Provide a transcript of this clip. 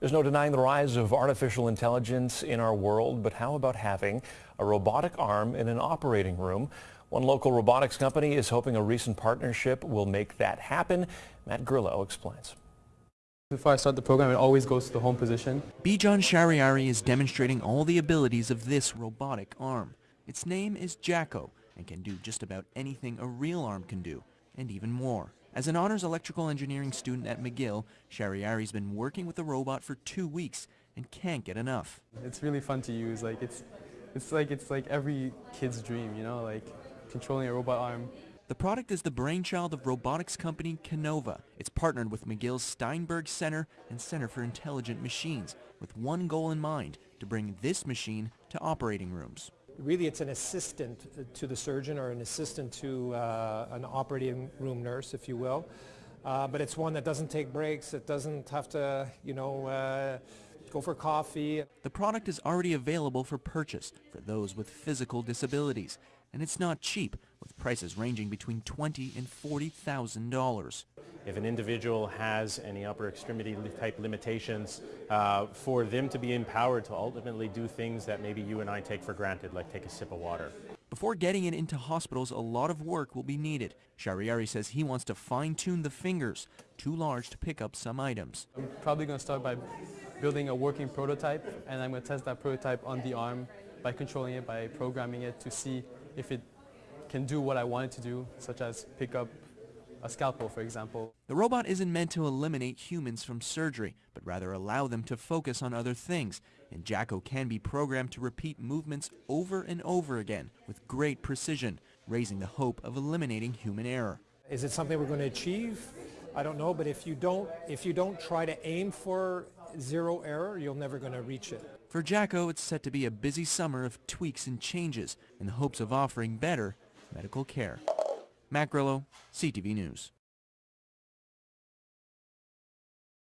There's no denying the rise of artificial intelligence in our world, but how about having a robotic arm in an operating room? One local robotics company is hoping a recent partnership will make that happen. Matt Grillo explains. Before I start the program, it always goes to the home position. Bijan Shariari is demonstrating all the abilities of this robotic arm. Its name is Jaco and can do just about anything a real arm can do, and even more. As an honors electrical engineering student at McGill, Shariari's been working with the robot for two weeks and can't get enough. It's really fun to use. Like it's, it's like it's like every kid's dream, you know, like controlling a robot arm. The product is the brainchild of robotics company Kinova. It's partnered with McGill's Steinberg Center and Center for Intelligent Machines with one goal in mind, to bring this machine to operating rooms really it's an assistant to the surgeon or an assistant to uh, an operating room nurse, if you will. Uh, but it's one that doesn't take breaks. It doesn't have to, you know, uh, go for coffee. The product is already available for purchase for those with physical disabilities, and it's not cheap, with prices ranging between twenty and forty thousand dollars. If an individual has any upper extremity type limitations, uh, for them to be empowered to ultimately do things that maybe you and I take for granted, like take a sip of water. Before getting it into hospitals, a lot of work will be needed. Shariari says he wants to fine-tune the fingers, too large to pick up some items. I'm probably going to start by building a working prototype, and I'm going to test that prototype on the arm by controlling it, by programming it to see if it can do what I want it to do, such as pick up a scalpel, for example. The robot isn't meant to eliminate humans from surgery, but rather allow them to focus on other things, and Jaco can be programmed to repeat movements over and over again with great precision, raising the hope of eliminating human error. Is it something we're going to achieve? I don't know, but if you don't, if you don't try to aim for zero error, you're never going to reach it. For Jaco, it's set to be a busy summer of tweaks and changes in the hopes of offering better medical care. Matt Grillo, CTV News.